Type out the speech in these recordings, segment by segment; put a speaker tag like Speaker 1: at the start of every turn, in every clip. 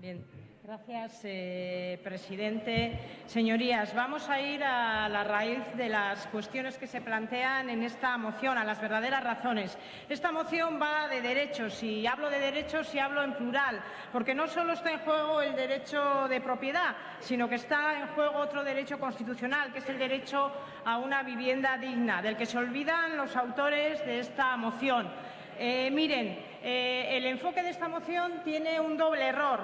Speaker 1: Bien, gracias, eh, presidente. Señorías, vamos a ir a la raíz de las cuestiones que se plantean en esta moción, a las verdaderas razones. Esta moción va de derechos y hablo de derechos y hablo en plural, porque no solo está en juego el derecho de propiedad, sino que está en juego otro derecho constitucional, que es el derecho a una vivienda digna, del que se olvidan los autores de esta moción. Eh, miren, eh, el enfoque de esta moción tiene un doble error.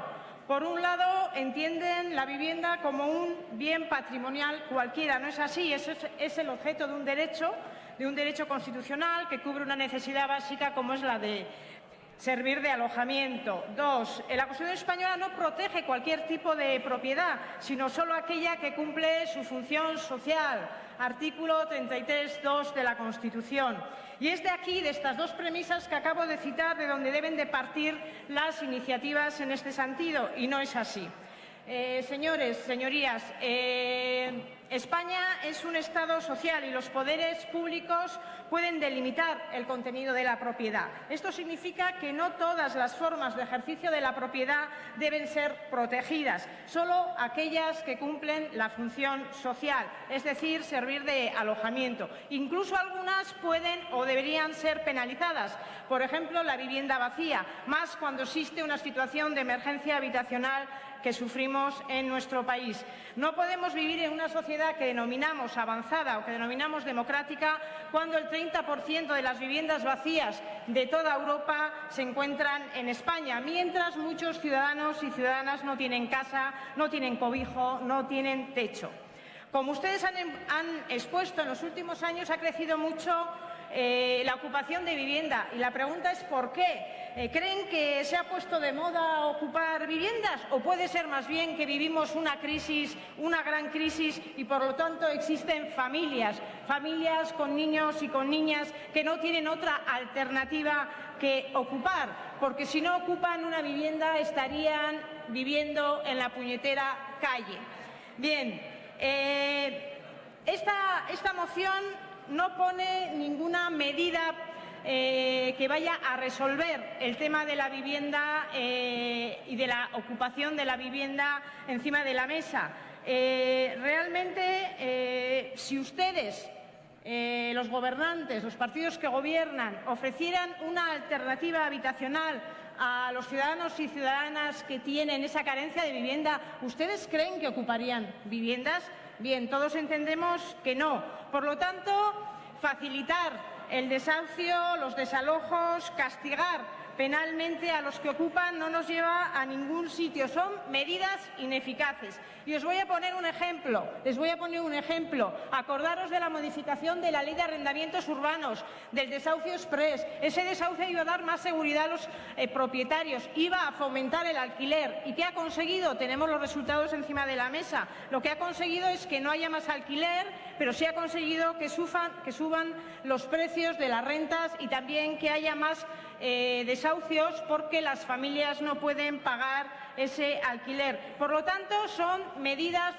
Speaker 1: Por un lado, entienden la vivienda como un bien patrimonial cualquiera. No es así, es, es el objeto de un derecho, de un derecho constitucional que cubre una necesidad básica como es la de servir de alojamiento. Dos, la Constitución española no protege cualquier tipo de propiedad, sino solo aquella que cumple su función social. Artículo 33.2 de la Constitución. Y es de aquí, de estas dos premisas que acabo de citar, de donde deben de partir las iniciativas en este sentido, y no es así. Eh, señores, señorías, eh, España es un Estado social y los poderes públicos pueden delimitar el contenido de la propiedad. Esto significa que no todas las formas de ejercicio de la propiedad deben ser protegidas, solo aquellas que cumplen la función social, es decir, servir de alojamiento. Incluso algunas pueden o deberían ser penalizadas, por ejemplo, la vivienda vacía, más cuando existe una situación de emergencia habitacional que sufrimos en nuestro país. No podemos vivir en una sociedad que denominamos avanzada o que denominamos democrática cuando el 30% de las viviendas vacías de toda Europa se encuentran en España, mientras muchos ciudadanos y ciudadanas no tienen casa, no tienen cobijo, no tienen techo. Como ustedes han, han expuesto, en los últimos años ha crecido mucho eh, la ocupación de vivienda. Y la pregunta es ¿por qué? Eh, ¿Creen que se ha puesto de moda ocupar viviendas o puede ser más bien que vivimos una crisis, una gran crisis y por lo tanto existen familias, familias con niños y con niñas que no tienen otra alternativa que ocupar, porque si no ocupan una vivienda estarían viviendo en la puñetera calle. Bien, eh, esta, esta moción no pone ninguna medida eh, que vaya a resolver el tema de la vivienda eh, y de la ocupación de la vivienda encima de la mesa. Realmente, si ustedes, los gobernantes, los partidos que gobiernan, ofrecieran una alternativa habitacional a los ciudadanos y ciudadanas que tienen esa carencia de vivienda, ¿ustedes creen que ocuparían viviendas? Bien, todos entendemos que no. Por lo tanto, facilitar el desahucio, los desalojos, castigar penalmente a los que ocupan no nos lleva a ningún sitio. Son medidas ineficaces. Y os voy a poner un ejemplo. Les voy a poner un ejemplo. Acordaros de la modificación de la Ley de Arrendamientos Urbanos, del desahucio express. Ese desahucio iba a dar más seguridad a los eh, propietarios, iba a fomentar el alquiler. ¿Y qué ha conseguido? Tenemos los resultados encima de la mesa. Lo que ha conseguido es que no haya más alquiler, pero sí ha conseguido que, que suban los precios de las rentas y también que haya más eh, desahucios porque las familias no pueden pagar ese alquiler. Por lo tanto, son medidas,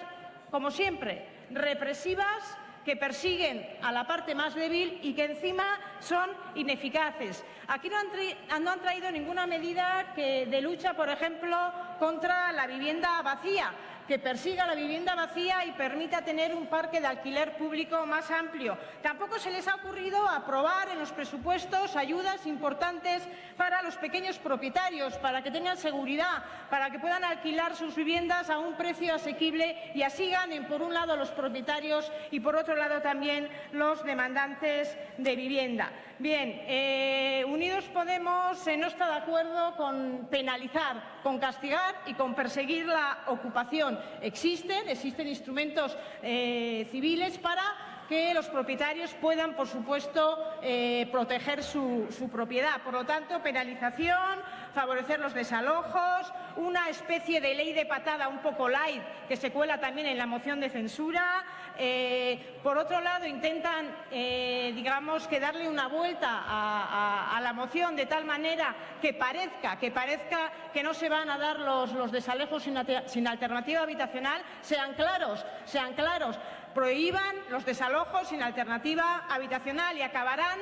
Speaker 1: como siempre, represivas que persiguen a la parte más débil y que encima son ineficaces. Aquí no han, no han traído ninguna medida que de lucha, por ejemplo, contra la vivienda vacía que persiga la vivienda vacía y permita tener un parque de alquiler público más amplio. Tampoco se les ha ocurrido aprobar en los presupuestos ayudas importantes para los pequeños propietarios, para que tengan seguridad, para que puedan alquilar sus viviendas a un precio asequible y así ganen, por un lado, los propietarios y, por otro lado, también los demandantes de vivienda. Bien, eh, Unidos Podemos eh, no está de acuerdo con penalizar, con castigar y con perseguir la ocupación. Existen, existen instrumentos eh, civiles para que los propietarios puedan, por supuesto, eh, proteger su, propiedad. Por lo tanto, penalización, favorecer los desalojos, una especie de ley de patada un poco light que se cuela también en la moción de censura. Eh, por otro lado, intentan, eh, digamos, que darle una vuelta a, la moción de tal manera que parezca, que parezca que no se van a dar los, los desalojos sin, sin alternativa habitacional. Sean claros, sean claros prohíban los desalojos sin alternativa habitacional y acabarán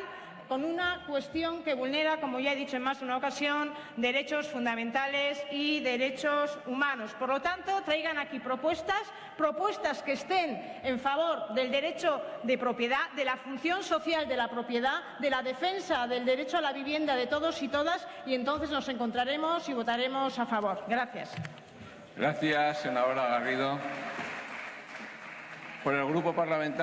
Speaker 1: con una cuestión que vulnera, como ya he dicho en más de una ocasión, derechos fundamentales y derechos humanos. Por lo tanto, traigan aquí propuestas, propuestas que estén en favor del derecho de propiedad, de la función social de la propiedad, de la defensa del derecho a la vivienda de todos y todas, y entonces nos encontraremos y votaremos a favor. Gracias.
Speaker 2: Gracias, senadora Garrido. Por el Grupo Parlamentario